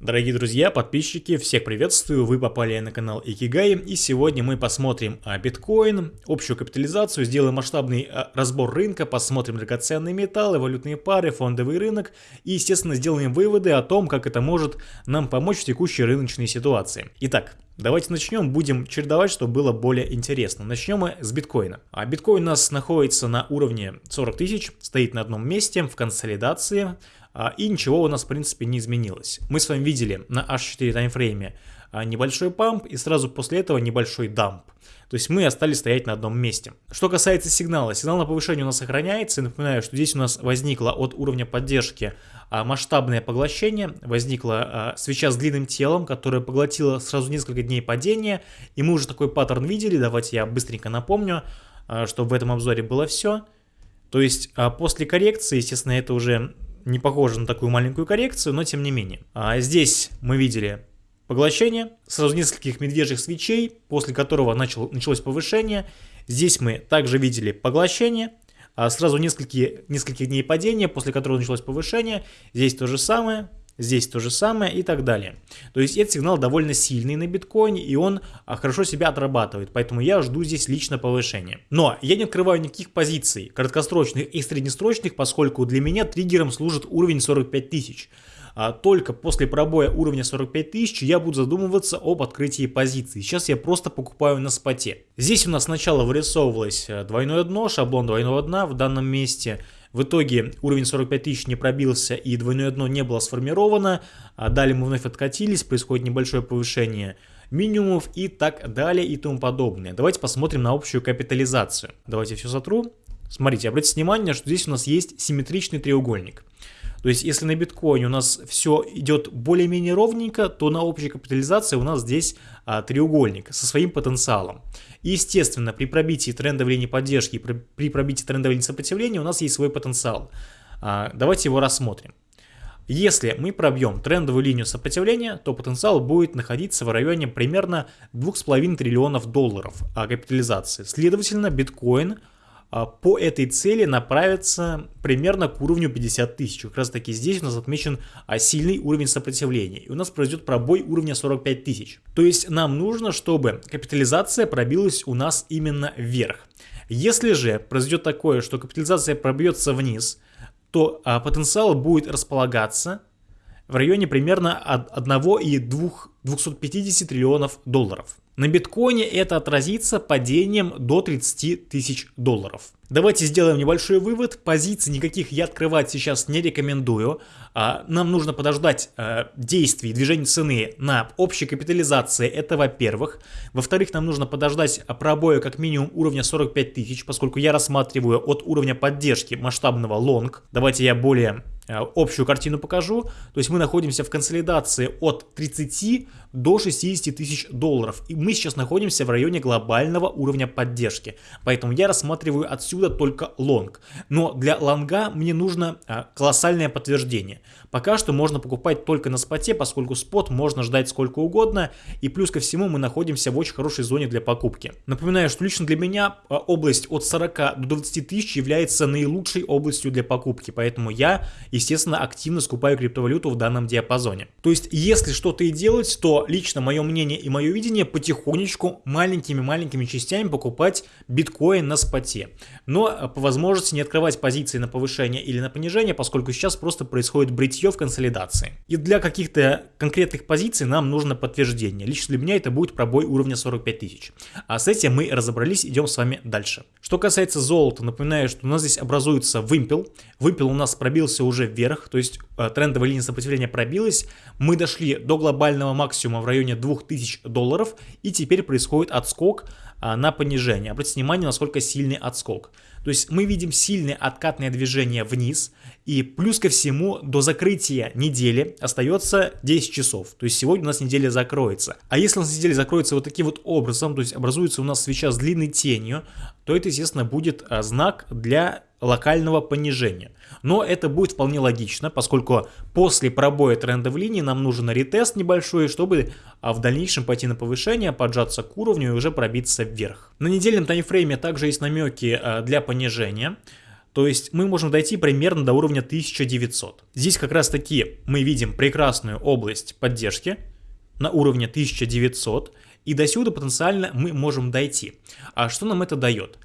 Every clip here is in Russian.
Дорогие друзья, подписчики, всех приветствую, вы попали на канал Икигай, и сегодня мы посмотрим а, биткоин, общую капитализацию, сделаем масштабный а, разбор рынка, посмотрим драгоценные металлы, валютные пары, фондовый рынок, и, естественно, сделаем выводы о том, как это может нам помочь в текущей рыночной ситуации. Итак, Давайте начнем, будем чередовать, чтобы было более интересно. Начнем мы с биткоина. А биткоин у нас находится на уровне 40 тысяч, стоит на одном месте в консолидации. А, и ничего у нас в принципе не изменилось. Мы с вами видели на H4 таймфрейме небольшой памп и сразу после этого небольшой дамп. То есть мы остались стоять на одном месте. Что касается сигнала, сигнал на повышение у нас сохраняется. Напоминаю, что здесь у нас возникло от уровня поддержки а, масштабное поглощение. Возникла свеча с длинным телом, которая поглотила сразу несколько дней падения. И мы уже такой паттерн видели. Давайте я быстренько напомню, чтобы в этом обзоре было все. То есть после коррекции, естественно, это уже не похоже на такую маленькую коррекцию, но тем не менее. А здесь мы видели поглощение сразу нескольких медвежьих свечей, после которого начал, началось повышение. Здесь мы также видели поглощение, а сразу нескольких, нескольких дней падения, после которого началось повышение. Здесь то же самое, здесь то же самое и так далее. То есть этот сигнал довольно сильный на биткоине, и он а, хорошо себя отрабатывает, поэтому я жду здесь лично повышения. Но я не открываю никаких позиций, краткосрочных и среднесрочных, поскольку для меня триггером служит уровень 45 тысяч. А только после пробоя уровня 45 тысяч я буду задумываться об открытии позиций. Сейчас я просто покупаю на споте. Здесь у нас сначала вырисовывалось э, двойное дно, шаблон двойного дна в данном месте – в итоге уровень 45 тысяч не пробился и двойное дно не было сформировано. А далее мы вновь откатились, происходит небольшое повышение минимумов и так далее и тому подобное. Давайте посмотрим на общую капитализацию. Давайте все сотру. Смотрите, обратите внимание, что здесь у нас есть симметричный треугольник. То есть, если на биткоине у нас все идет более-менее ровненько, то на общей капитализации у нас здесь а, треугольник со своим потенциалом. И, естественно, при пробитии трендовой линии поддержки и при, пробитии трендовой линии сопротивления у нас есть свой потенциал. А, давайте его рассмотрим. Если мы пробьем трендовую линию сопротивления, то потенциал будет находиться в районе примерно 2,5 триллионов долларов капитализации. Следовательно, биткоин а, по этой цели направится примерно к уровню 50 тысяч. Как раз таки здесь у нас отмечен а, сильный уровень сопротивления. И у нас произойдет пробой уровня 45 тысяч. То есть нам нужно, чтобы капитализация пробилась у нас именно вверх. Если же произойдет такое, что капитализация пробьется вниз, то а, потенциал будет располагаться в районе примерно 1,250 триллионов долларов. На биткоине это отразится падением до 30 тысяч долларов. Давайте сделаем небольшой вывод. Позиций никаких я открывать сейчас не рекомендую. А, нам нужно подождать а, действий, движения цены на общей капитализации. Это во-первых. Во-вторых, нам нужно подождать пробоя как минимум уровня 45 тысяч, поскольку я рассматриваю от уровня поддержки масштабного лонг. Давайте я более а, общую картину покажу. То есть мы находимся в консолидации от 30 до 60 тысяч долларов. И мы сейчас находимся в районе глобального уровня поддержки. Поэтому я рассматриваю отсюда только лонг. Но для лонга мне нужно а, колоссальное подтверждение. Пока что можно покупать только на споте, поскольку спот можно ждать сколько угодно. И плюс ко всему мы находимся в очень хорошей зоне для покупки. Напоминаю, что лично для меня а, область от 40 до 20 тысяч является наилучшей областью для покупки. Поэтому я, естественно, активно скупаю криптовалюту в данном диапазоне. То есть, если что-то и делать, то лично мое мнение и мое видение потихонечку маленькими-маленькими частями покупать биткоин на споте. Но э, по возможности не открывать позиции на повышение или на понижение, поскольку сейчас просто происходит бритье в консолидации. И для каких-то конкретных позиций нам нужно подтверждение. Лично для меня это будет пробой уровня 45 тысяч. А с этим мы разобрались, идем с вами дальше. Что касается золота, напоминаю, что у нас здесь образуется вымпел. Вымпел у нас пробился уже вверх, то есть э, трендовая линия сопротивления пробилась. Мы дошли до глобального максимума максимум в районе 2000 долларов, и теперь происходит отскок на понижение. Обратите внимание, насколько сильный отскок. То есть мы видим сильное откатное движение вниз, и плюс ко всему до закрытия недели остается 10 часов. То есть сегодня у нас неделя закроется. А если у нас неделя закроется вот таким вот образом, то есть образуется у нас свеча с длинной тенью, то это, естественно, будет а, знак для локального понижения. Но это будет вполне логично, поскольку после пробоя трендовой линии нам нужен ретест небольшой, чтобы а, в дальнейшем пойти на повышение, поджаться к уровню и уже пробиться вверх. На недельном таймфрейме также есть намеки а, для понижения. То То есть мы можем дойти примерно до уровня 1900. Здесь как раз таки мы видим прекрасную область поддержки на уровне 1900. И до сюда потенциально мы можем дойти. А что нам это дает?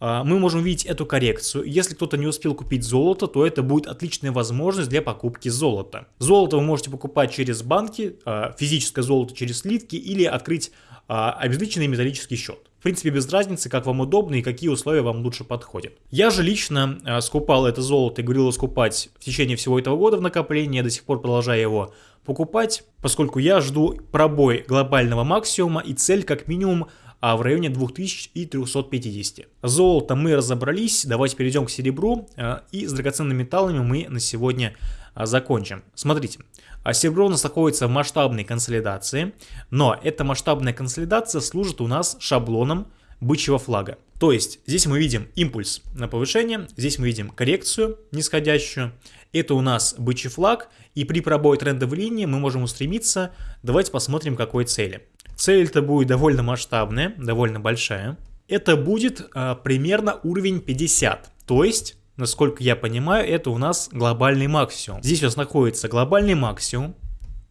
А, мы можем видеть эту коррекцию. Если кто-то не успел купить золото, то это будет отличная возможность для покупки золота. Золото вы можете покупать через банки, а, физическое золото через слитки или открыть а, обезличенный металлический счет. В принципе, без разницы, как вам удобно и какие условия вам лучше подходят. Я же лично скупал это золото и говорил скупать в течение всего этого года в накоплении, я до сих пор продолжаю его покупать, поскольку я жду пробой глобального максимума и цель как минимум а в районе 2350. Золото мы разобрались, давайте перейдем к серебру а, и с драгоценными металлами мы на сегодня закончим. Смотрите, а серебро у нас находится в масштабной консолидации, но эта масштабная консолидация служит у нас шаблоном бычьего флага. То есть здесь мы видим импульс на повышение, здесь мы видим коррекцию нисходящую. Это у нас бычий флаг, и при пробое трендовой линии мы можем устремиться. Давайте посмотрим, какой цели. Цель-то будет довольно масштабная, довольно большая. Это будет а, примерно уровень 50. То есть, насколько я понимаю, это у нас глобальный максимум. Здесь у нас находится глобальный максимум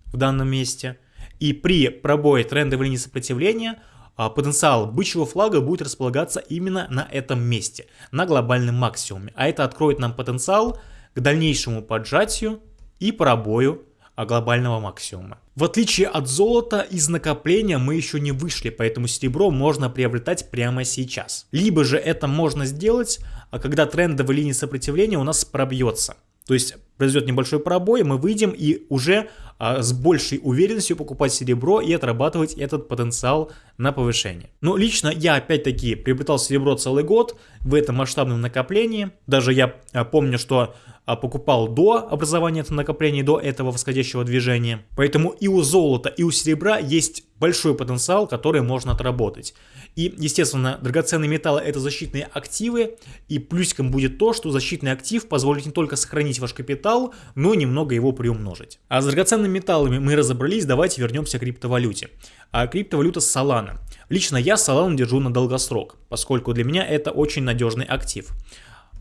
в данном месте. И при пробое трендовой линии сопротивления а, потенциал бычьего флага будет располагаться именно на этом месте, на глобальном максимуме. А это откроет нам потенциал к дальнейшему поджатию и пробою а глобального максимума. В отличие от золота, из накопления мы еще не вышли, поэтому серебро можно приобретать прямо сейчас. Либо же это можно сделать, а когда трендовая линия сопротивления у нас пробьется. То есть произойдет небольшой пробой, мы выйдем и уже а, с большей уверенностью покупать серебро и отрабатывать этот потенциал на повышение. Но лично я опять-таки приобретал серебро целый год в этом масштабном накоплении. Даже я а, помню, что а, покупал до образования этого накопления, до этого восходящего движения. Поэтому и у золота, и у серебра есть большой потенциал, который можно отработать. И, естественно, драгоценные металлы это защитные активы, и плюсиком будет то, что защитный актив позволит не только сохранить ваш капитал, но и немного его приумножить. А с драгоценными металлами мы разобрались, давайте вернемся к криптовалюте. А криптовалюта Solana. Лично я Solana держу на долгосрок, поскольку для меня это очень надежный актив.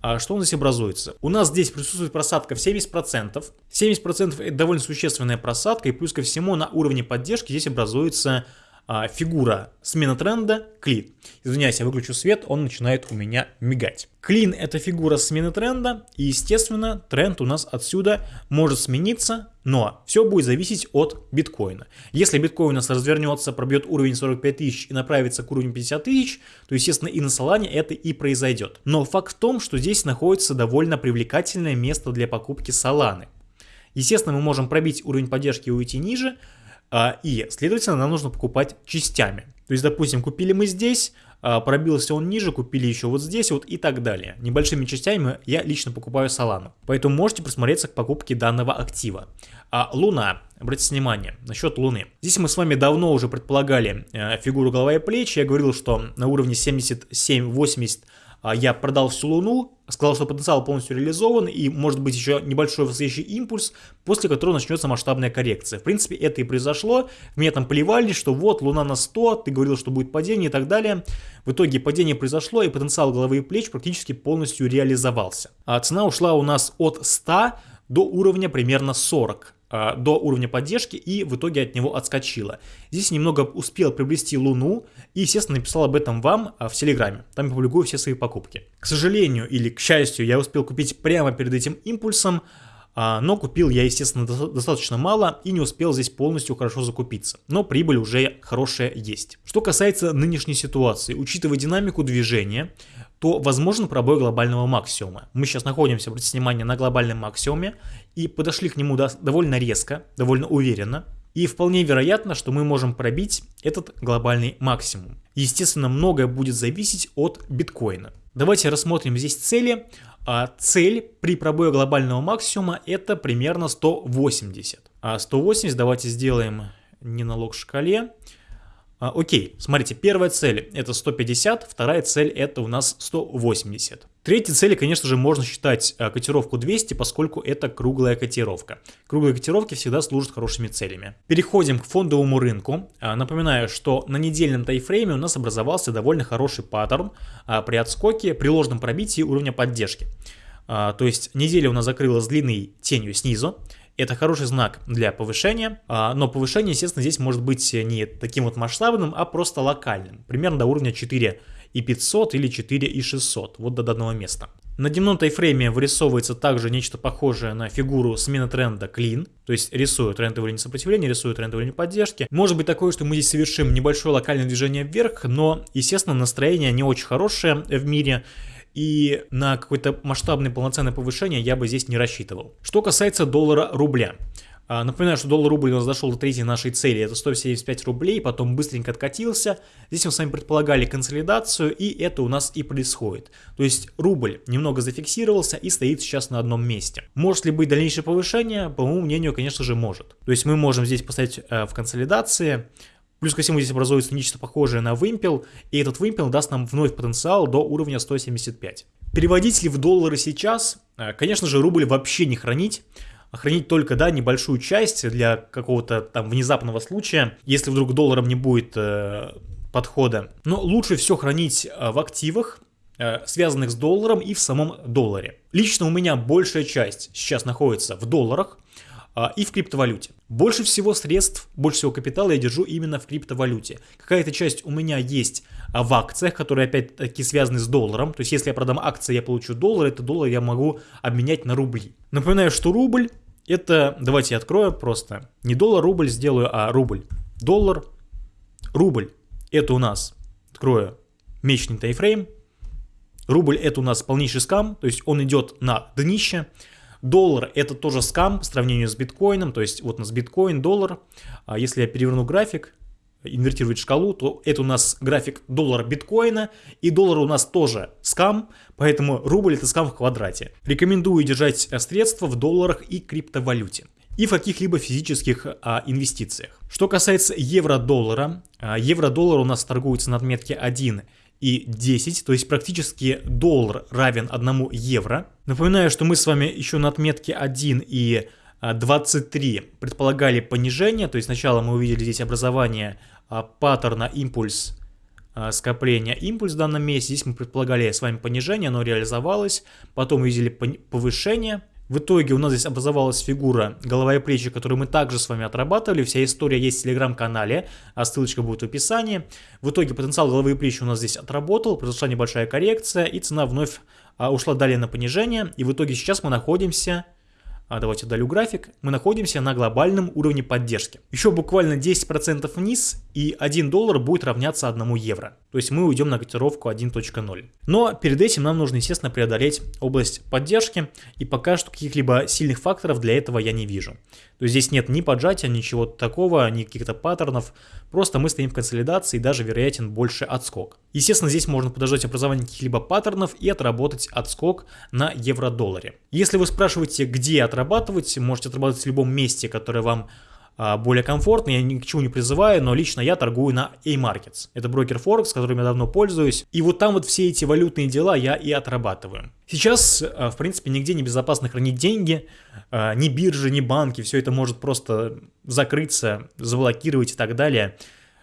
А что у нас образуется? У нас здесь присутствует просадка в 70%. 70% это довольно существенная просадка, и плюс ко всему на уровне поддержки здесь образуется а, фигура смена тренда клин. Извиняюсь, я выключу свет, он начинает у меня мигать. Клин это фигура смены тренда, и естественно тренд у нас отсюда может смениться, но все будет зависеть от биткоина. Если биткоин у нас развернется, пробьет уровень 45 тысяч и направится к уровню 50 тысяч, то естественно и на Солане это и произойдет. Но факт в том, что здесь находится довольно привлекательное место для покупки Соланы. Естественно, мы можем пробить уровень поддержки и уйти ниже, и, следовательно, нам нужно покупать частями. То есть, допустим, купили мы здесь, а, пробился он ниже, купили еще вот здесь вот и так далее. Небольшими частями я лично покупаю Solana. Поэтому можете присмотреться к покупке данного актива. А Луна, обратите внимание, насчет Луны. Здесь мы с вами давно уже предполагали э, фигуру голова и плечи. Я говорил, что на уровне 77-80 а, я продал всю Луну, сказал, что потенциал полностью реализован и может быть еще небольшой восходящий импульс, после которого начнется масштабная коррекция. В принципе, это и произошло. Меня там плевали, что вот Луна на 100, ты говорил, что будет падение и так далее. В итоге падение произошло и потенциал головы и плеч практически полностью реализовался. А цена ушла у нас от 100 до уровня примерно 40. А, до уровня поддержки и в итоге от него отскочила. Здесь немного успел приобрести Луну и, естественно, написал об этом вам а, в Телеграме. Там я публикую все свои покупки. К сожалению или к счастью, я успел купить прямо перед этим импульсом, а, но купил я, естественно, достаточно мало и не успел здесь полностью хорошо закупиться. Но прибыль уже хорошая есть. Что касается нынешней ситуации, учитывая динамику движения, то возможен пробой глобального максимума. Мы сейчас находимся, обратите внимание, на глобальном максимуме и подошли к нему довольно резко, довольно уверенно. И вполне вероятно, что мы можем пробить этот глобальный максимум. Естественно, многое будет зависеть от биткоина. Давайте рассмотрим здесь цели. А цель при пробое глобального максимума это примерно 180. А 180 давайте сделаем не на лог шкале. А, окей, смотрите, первая цель это 150, вторая цель это у нас 180. Третьей цели, конечно же, можно считать а, котировку 200, поскольку это круглая котировка. Круглые котировки всегда служат хорошими целями. Переходим к фондовому рынку. А, напоминаю, что на недельном тайфрейме у нас образовался довольно хороший паттерн а, при отскоке, при ложном пробитии уровня поддержки. То есть неделя у нас закрылась длинной тенью снизу. Это хороший знак для повышения, а, но повышение, естественно, здесь может быть не таким вот масштабным, а просто локальным. Примерно до уровня 4 и 500 или 4 и 600, вот до данного места. На дневном тайфрейме вырисовывается также нечто похожее на фигуру смены тренда клин, то есть рисую трендовую линию сопротивления, рисую трендовую линию поддержки. Может быть такое, что мы здесь совершим небольшое локальное движение вверх, но, естественно, настроение не очень хорошее в мире, и на какое-то масштабное полноценное повышение я бы здесь не рассчитывал. Что касается доллара-рубля. А, напоминаю, что доллар-рубль у нас дошел до третьей нашей цели, это 175 рублей, потом быстренько откатился. Здесь мы с вами предполагали консолидацию, и это у нас и происходит. То есть рубль немного зафиксировался и стоит сейчас на одном месте. Может ли быть дальнейшее повышение? По моему мнению, конечно же, может. То есть мы можем здесь поставить э, в консолидации, Плюс ко всему здесь образуется нечто похожее на вымпел, и этот вымпел даст нам вновь потенциал до уровня 175. Переводить ли в доллары сейчас? Э, конечно же, рубль вообще не хранить хранить только, да, небольшую часть для какого-то там внезапного случая, если вдруг долларом не будет э, подхода. Но лучше все хранить э, в активах, э, связанных с долларом и в самом долларе. Лично у меня большая часть сейчас находится в долларах, а, и в криптовалюте. Больше всего средств, больше всего капитала я держу именно в криптовалюте. Какая-то часть у меня есть а, в акциях, которые опять-таки связаны с долларом. То есть если я продам акции, я получу доллар, это доллар я могу обменять на рубли. Напоминаю, что рубль это, давайте я открою просто, не доллар, рубль сделаю, а рубль. Доллар, рубль. Это у нас, открою, месячный тайфрейм. Рубль это у нас полнейший скам, то есть он идет на днище. Доллар это тоже скам по сравнению с биткоином, то есть вот у нас биткоин, доллар. А если я переверну график, инвертировать шкалу, то это у нас график доллара биткоина, и доллар у нас тоже скам, поэтому рубль это скам в квадрате. Рекомендую держать средства в долларах и криптовалюте и в каких-либо физических а, инвестициях. Что касается евро-доллара, а, евро-доллар у нас торгуется на отметке 1 и 10, то есть практически доллар равен 1 евро. Напоминаю, что мы с вами еще на отметке 1 и 23 а, предполагали понижение, то есть сначала мы увидели здесь образование а, паттерна импульс а, скопления импульс в данном месте. Здесь мы предполагали с вами понижение, оно реализовалось. Потом увидели повышение. В итоге у нас здесь образовалась фигура голова и плечи, которую мы также с вами отрабатывали. Вся история есть в телеграм-канале, а ссылочка будет в описании. В итоге потенциал головы и плечи у нас здесь отработал, произошла небольшая коррекция, и цена вновь ушла далее на понижение. И в итоге сейчас мы находимся а давайте удалю график, мы находимся на глобальном уровне поддержки. Еще буквально 10% вниз и 1 доллар будет равняться 1 евро. То есть мы уйдем на котировку 1.0. Но перед этим нам нужно, естественно, преодолеть область поддержки, и пока что каких-либо сильных факторов для этого я не вижу. То есть здесь нет ни поджатия, ничего такого, ни каких-то паттернов, просто мы стоим в консолидации и даже вероятен больше отскок. Естественно, здесь можно подождать образование каких-либо паттернов и отработать отскок на евро-долларе. Если вы спрашиваете, где отрабатывать, можете отрабатывать в любом месте, которое вам а, более комфортно, я ни к чему не призываю, но лично я торгую на A-Markets. Это брокер Форекс, которым я давно пользуюсь, и вот там вот все эти валютные дела я и отрабатываю. Сейчас, а, в принципе, нигде не безопасно хранить деньги, а, ни биржи, ни банки, все это может просто закрыться, заблокировать и так далее.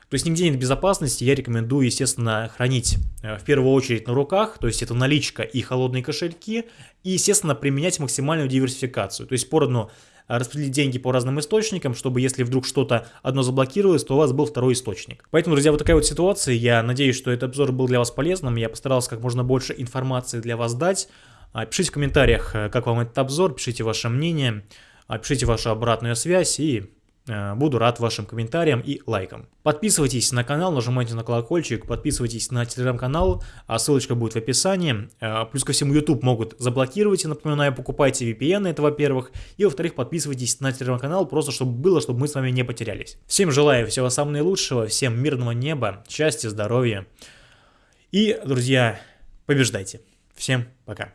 То есть нигде нет безопасности, я рекомендую, естественно, хранить в первую очередь на руках, то есть это наличка и холодные кошельки, и, естественно, применять максимальную диверсификацию, то есть поровну распределить деньги по разным источникам, чтобы если вдруг что-то одно заблокировалось, то у вас был второй источник. Поэтому, друзья, вот такая вот ситуация. Я надеюсь, что этот обзор был для вас полезным. Я постарался как можно больше информации для вас дать. А, пишите в комментариях, э, как вам этот обзор, пишите ваше мнение, а, пишите вашу обратную связь и Э, буду рад вашим комментариям и лайкам. Подписывайтесь на канал, нажимайте на колокольчик, подписывайтесь на телеграм-канал, а ссылочка будет в описании. Э, плюс ко всему YouTube могут заблокировать, я напоминаю, покупайте VPN, это во-первых. И во-вторых, подписывайтесь на телеграм-канал, просто чтобы было, чтобы мы с вами не потерялись. Всем желаю всего самого наилучшего, всем мирного неба, счастья, здоровья. И, друзья, побеждайте. Всем пока.